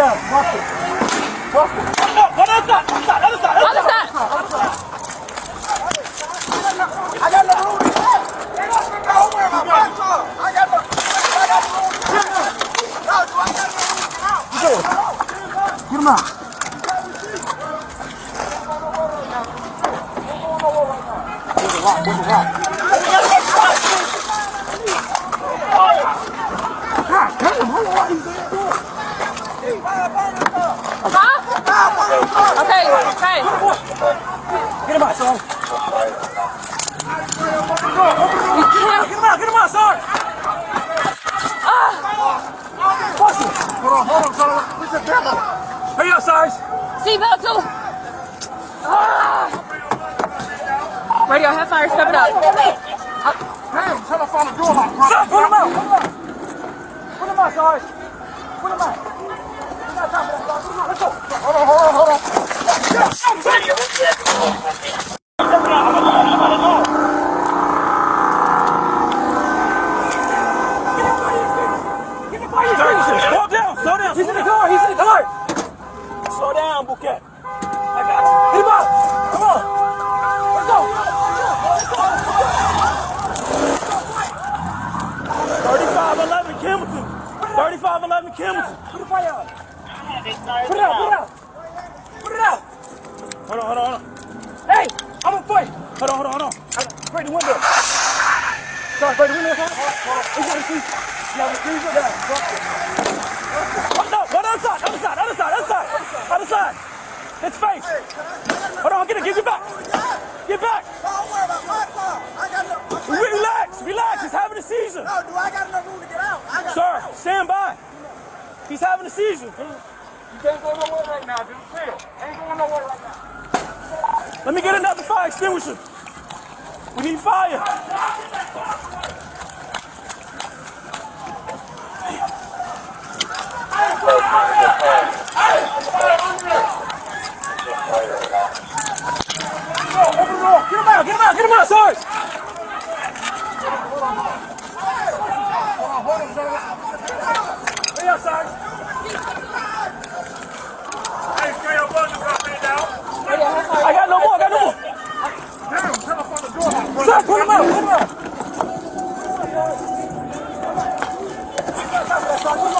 Yeah, watch it. Watch it. No, no, no, no, no, no, no, no, no, I got no room. They don't think I over my punch off. I got no, I got no room. No, do I got no room? Get out. Get out. Get him out. Move it, move it, move it. Okay, okay. Get him out, son. You can't. Get him out, get him out, son. Bust it. Hold on, hold on, son. Where's the demo? Hurry up, Sarge. Seatbelt too. Ah. Radio, have fire, step it up. Damn, tell her to find a door lock, put him out, put him out. Put him out, Put him out. We got time for that, Sarge. Put him out. Let's go. Hold on, hold on, hold on. Slow down, slow down. He's in the car, he's in the car. Slow down, Bouquet. I got him up. Come on. Let's go. Thirty-five eleven Campbellton. Thirty-five eleven Campbellton. Put the fire out. Put it out. Put it out. Put it out. Hold on, hold on, hold on. Hey, I'm gonna fight. Hold on, hold on, hold on. I got- Break the window. Sorry, break the window. Hold on. Hold on. He's gonna see. Yeah, the trees are down. Oh, no, go to other side, other side, other side, other side, other side. His face. Hold on, get it, get it back. Oh, get back. Don't worry about my car. I got enough. Relax, relax. He's having a seizure. No, do I got enough room to get out? I got Sir, stand by. He's having a seizure. You can't go nowhere right now, dude. Chill. Ain't going nowhere right now. Let me get another fire extinguisher. We need fire! Get him out! Get him out! Get him out, Sarge! Korma, korma, korma. Korma.